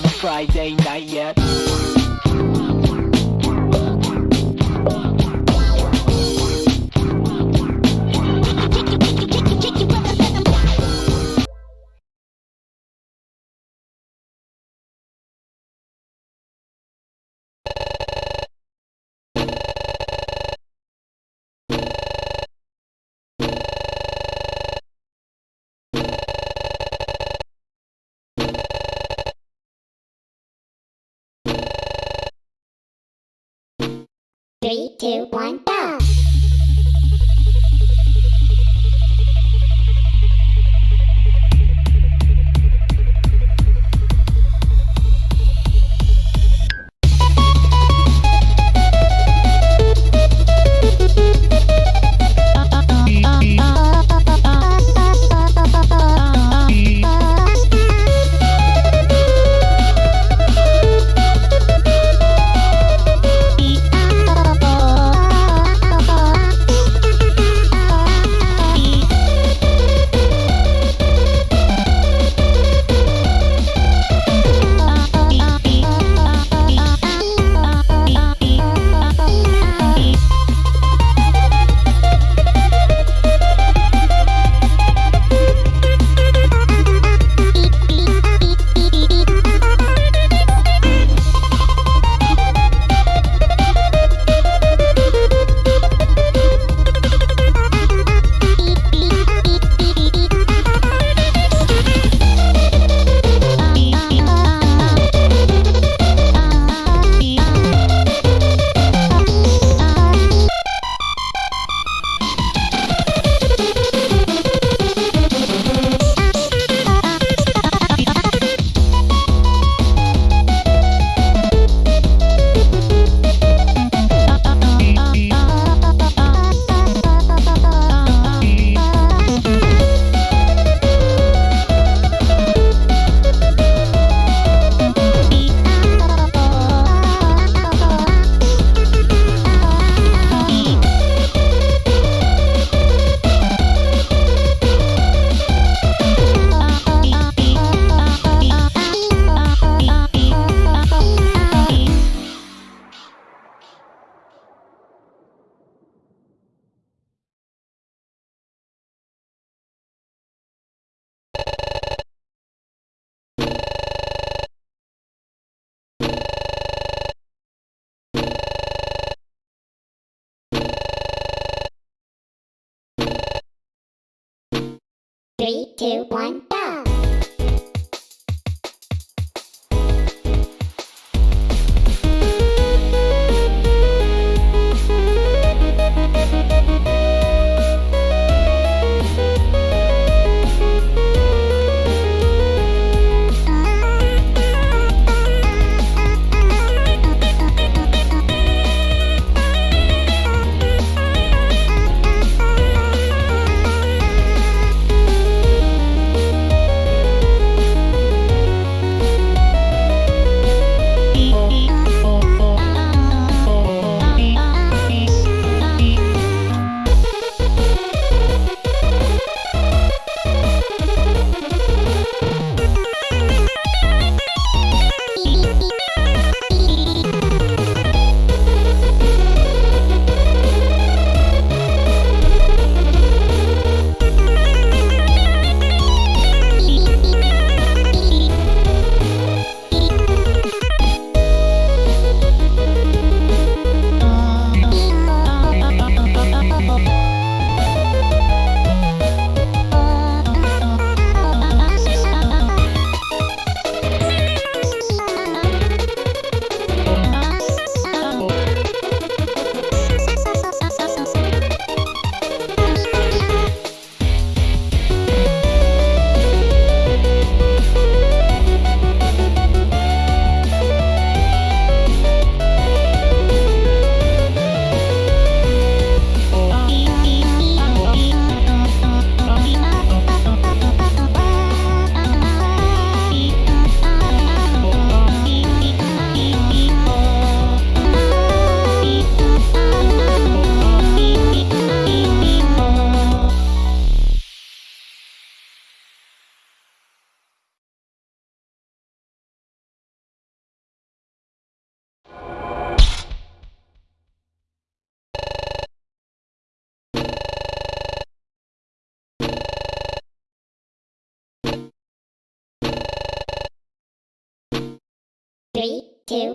on a Friday night yet. Two, one, go! Two, one, two,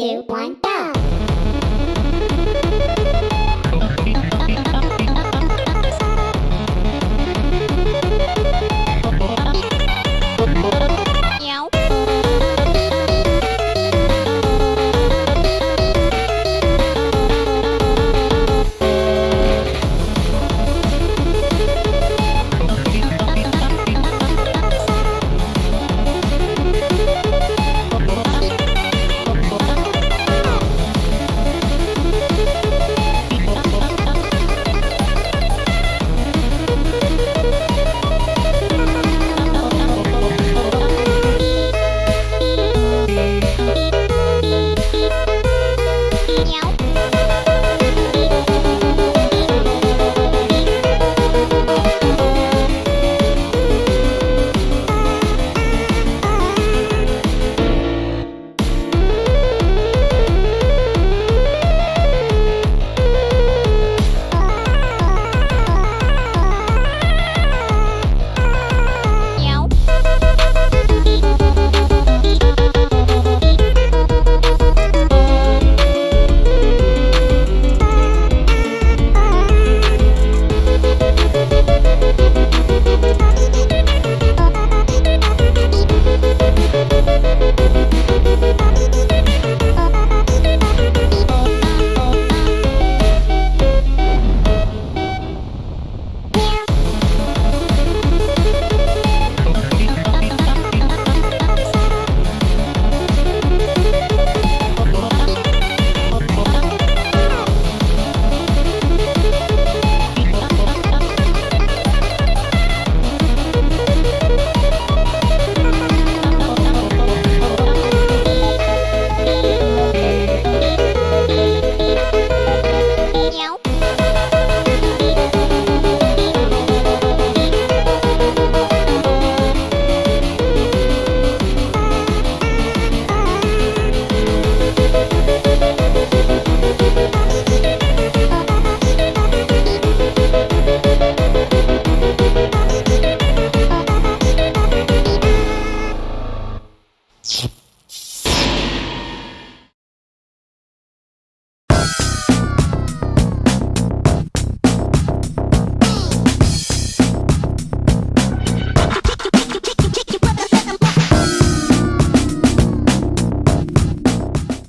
two, one, go!